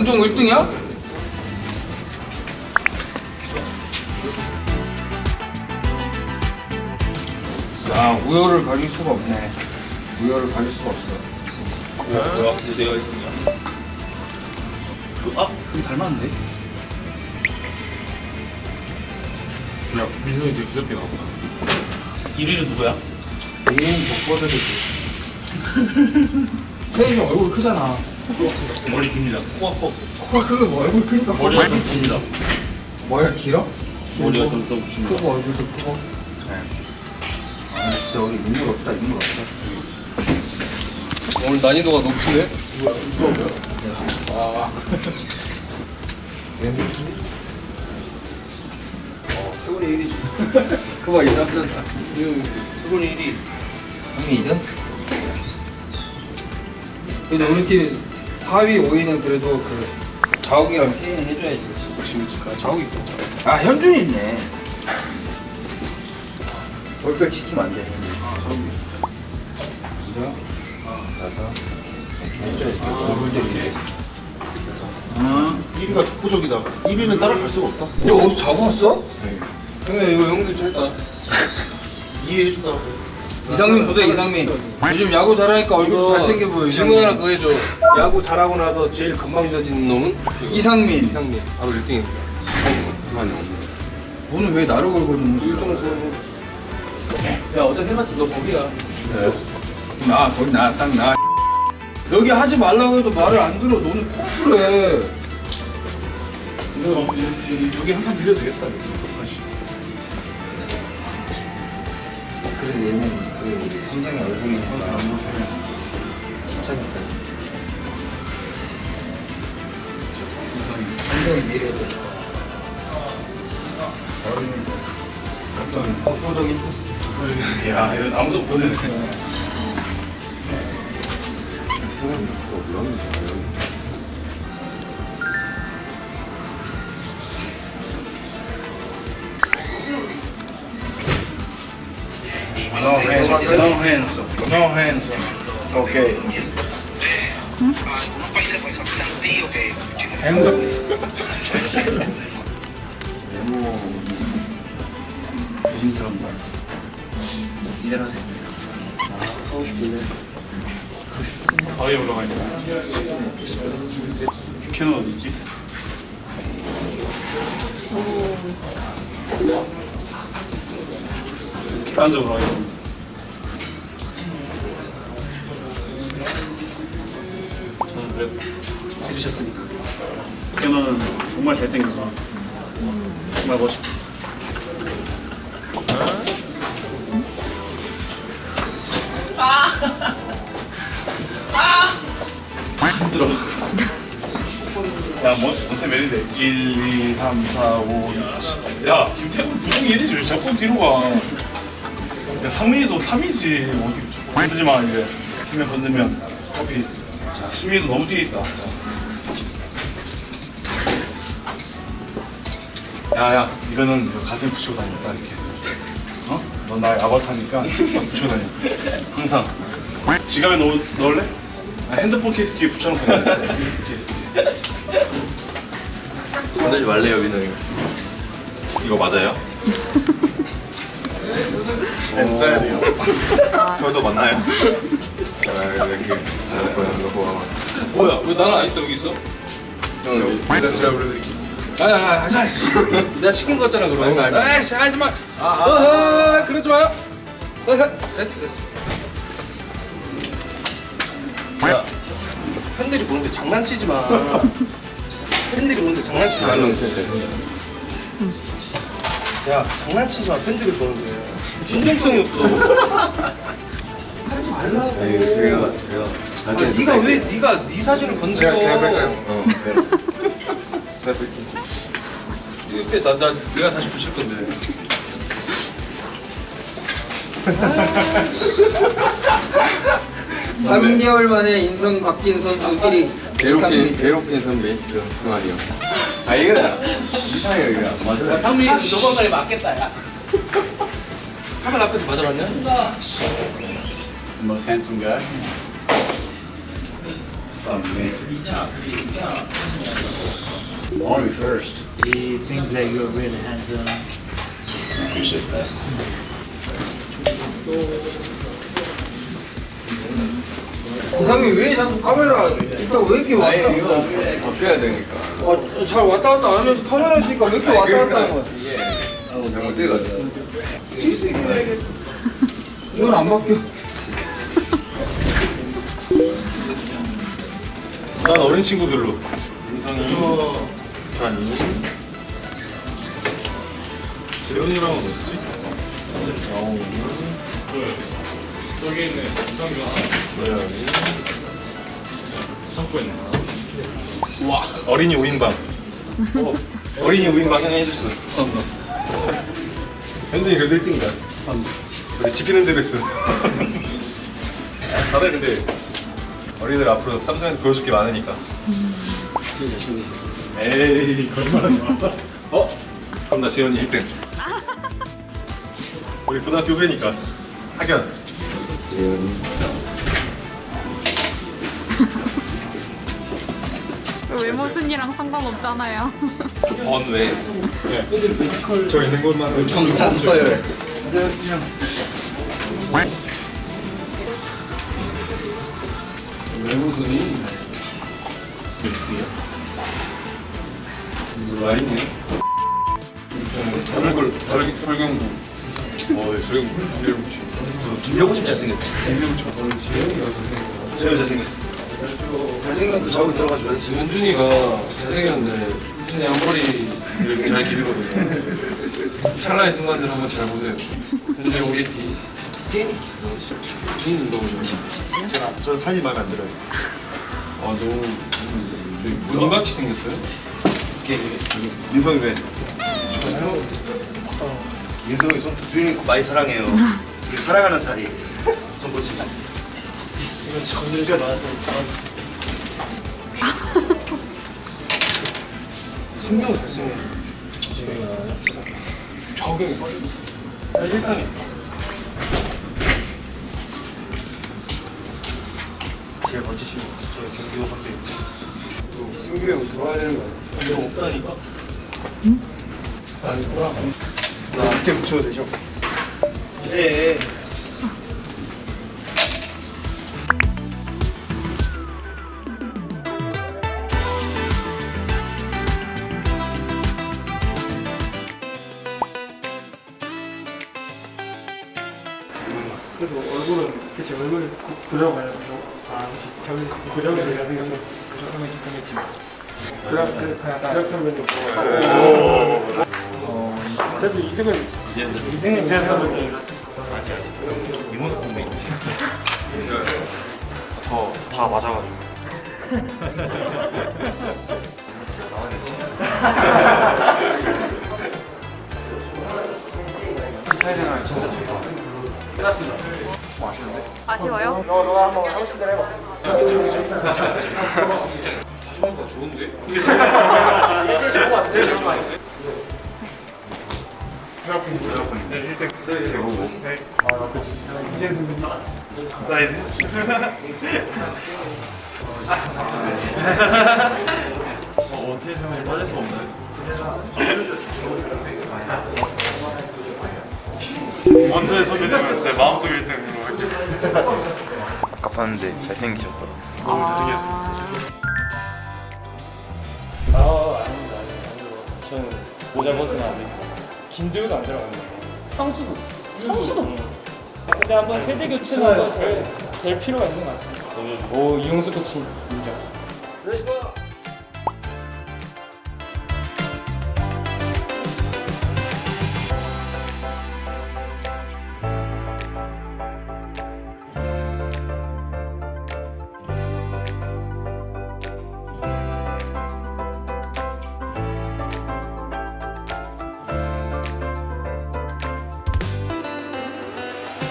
동종 1등이야? 야 우열을 가릴 수가 없네 우열을 가릴 수가 없어 뭐야? 근데 내가 1등이야. 그, 아, 그럼 닮았는데? 야 민성이 되게 귀엽게 나왔다 1위는 누구야? 개인 독보적이지 태일이 형 얼굴 크잖아 머리 깁니다. 코가 커. 코가 크고 뭐 얼굴 크니까 머리가 좀. 깁니다. 머리가 길어? 머리가 좀, 좀 깁니다. 크고 얼굴도 크고 네. 아 진짜 우리 인물 없다 인물 없다 오늘 난이도가 높은데? 아 어, 태훈이 1위지. 그거 이제 합쳤다 태훈이 1위. 형이 2등? 그래도 우리 팀 4위, 5위는 그래도 그 자욱이랑 케인 해줘야지 지금 자욱이 있다. 아 현준이 있네 올백 시키면 안돼 그죠? 나서 해줘야지 이렇게 아, 1위가 독보적이다. 1위는 따라갈 수가 없다. 너 어디서 자고 왔어? 그래 이거 형도 짧다 이해해준다고. 이상민 보세요 이상민 요즘 야구 잘하니까 얼굴도 잘생겨 보여 질문 하나. 더 해줘. 야구 잘하고 나서 제일 건방져진 놈은? 이상민 이상민. 바로 1등입니다. 승환이 형. 오늘 왜 나를 걸고 있는 거지? 야, 어차피 해봤지. 너 거기야. 나 거기 나딱나 여기 하지 말라고 해도 말을 안 들어 너는 너, 여기 한 판 빌려도 되겠다. 그래서 얘는 그 우리 성장의 안 보시면 칭찬했다 성장이 내려야 돼 어린이 갑자기 독보적인 야, 이건 아무도 못 보네. 승환이 또 이런 No hands, no hands, no hands. Okay. algunos países pues son sentidos que Hands up. 조심스럽다. 이대로 해. 하고 싶은데. 사회에 올라가 있다. 큐는 어디 있지? 딴쪽으로 가겠습니다. 그래도 해주셨으니까. 큐는 정말 잘생겼어. 정말 멋있고. 힘들어. 야, 뭐, 어떻게 매는데? 1, 2, 3, 4, 5, 6, 7. 야, 김태훈 부동이 1이지. 왜 자꾸 뒤로 가? 야, 상민이도 3이지. 어떻게 자꾸 건드지 마, 이제. 팀에 건들면 커피. 자, 수민이도 너무 뒤에 있다. 자. 야, 야, 이거는 이거 가슴에 붙이고 다녔다, 이렇게. 어? 넌 나의 아바타니까 붙이고 다녀. 항상. 지갑에 넣, 넣을래? 아, 핸드폰 케이스 뒤에 붙여놓고 다녀. 핸드폰 케이스 뒤에. 건들지 말래요, 민성이. 이거 맞아요? 써야 돼요. 저도 맞나요? 아, 이렇게. 뭐야? 왜 나는 아직도 여기 있어? 형, 일단 제가 불러드릴게요. 아니 하자 내가 시킨 거잖아 그럼. 에이씨 하지마. 아, 아, 그러지 마요. 어, 어, 됐어 됐어. 야 팬들이 보는데 장난치지 마. 팬들이 보는데 장난치지 말라 야 장난치지 마 팬들이 보는데. 진정성이 없어 말라고 아니, 제가, 제가. 아, 자신 네가 왜 네가 네 사진을 건드려 제가, 제가 뺄까요? 어, 네. 제가 뺄게요. 이거 빼, 나, 나 내가 다시 붙일 건데. 3개월 만에 인성 바뀐 선수 1위 괴롭게, 괴롭게 선배, 그 승환이 형. 아, 이거 이상해요, 이거. 안 맞아요. 상민이 너번 달에 맞겠다, 야. 카메라 앞에서 맞아봤냐? The most handsome guy. Maury first. He thinks that you're really handsome. Appreciate that. 이상이 왜 자꾸 카메라 있다고 왜 이렇게 왔다 아니 이거 바뀌어야 되니까 아, 잘 왔다 갔다 안 하면서 카메라 있으니까 왜 이렇게 왔다 갔다 하는 거야 이게 잘못 돼가지고 이건 안 바뀌어 난 어린 친구들로. 인성이 한 20? 재훈이랑은 어딨지? 영훈. 여기 있네. 우상규. 노영이. 창고에 있네. 와. 어린이 우인방. 어, 어린이 우인방 형 해줬어. 감사합니다. 현준이 그래도 1등이다. 감사합니다. 우리 지키는 대로 했어. 다들 근데 어린이들 앞으로 삼성에서 보여줄 게 많으니까. 에이 거짓말하지 마. 어? 그럼 나 재현이 1등. 우리 고등학교 후배니까 학연. 재현이 외모 순위랑 상관없잖아요. 번 왜? 저 있는 것만 경산 서열 외모순이 라인이요? 설골 설 설경구 어 네, 설경구 설경구 김병진 잘생겼지. 제일 잘생겼어. 잘생긴 것도 저기 들어가줘야지. 현준이가 잘생겼는데 현준이 앞머리를 잘 기르거든요 찰나의 순간들 한번 잘 보세요 현준이 오게티 틴 너무 좋아 저 사진 마음에 안 들어요. 아 너무 무덤같이 생겼어요? 민성이 왜? 민성이 손 주인이 많이 사랑해요. 우리 사랑하는 사이. 손 보지. 이건 정리가 많아서 신경을 잘 쓰네 적응이 일상이 제일 멋지신 저 경기호 선배. 승규 형 들어와야 되는 거 아니야? 이거 없다니까? 아니 뭐야? 나 밑에 붙여도 되죠? 네. 그래도 얼굴은 그치 얼굴 그려봐야 되고 아 저기 그려야 되는 그러면 좋겠지 그럼 그 다력 선배님 어 그래도 2등은 이제 2등은 이제 선배님 이모 선배. 저다 맞아가지고. 아쉬워요? 너 너가 한번 하고 싶은 대로 해봐. 원투의 선배님은 내 마음속 1등으로 했죠. 아까 봤는데 잘생기셨더라. 너무 잘생겼어. 아 아닙니다 아닙니다. 저는 모자 벗으면 안 됩니다. 김도윤 안 들어갑니다 상수도. 상수도. 근데 한번 세대 교체는 될, 될 필요가 있는 것 같습니다. 오 이용수 코치 인정